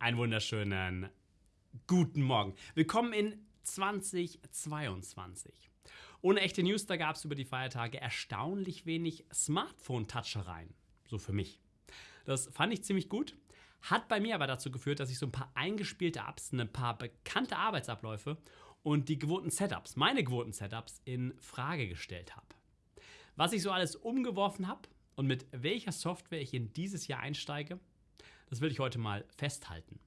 Einen wunderschönen guten Morgen. Willkommen in 2022. Ohne echte News, da gab es über die Feiertage erstaunlich wenig Smartphone-Touchereien. So für mich. Das fand ich ziemlich gut. Hat bei mir aber dazu geführt, dass ich so ein paar eingespielte Apps, ein paar bekannte Arbeitsabläufe und die gewohnten Setups, meine gewohnten Setups, in Frage gestellt habe. Was ich so alles umgeworfen habe und mit welcher Software ich in dieses Jahr einsteige, das will ich heute mal festhalten.